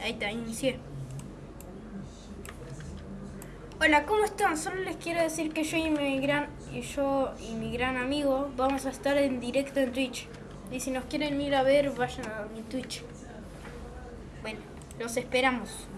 Ahí está, inicié. Hola, ¿cómo están? Solo les quiero decir que yo y mi gran y yo y mi gran amigo vamos a estar en directo en Twitch. Y si nos quieren ir a ver, vayan a mi Twitch. Bueno, los esperamos.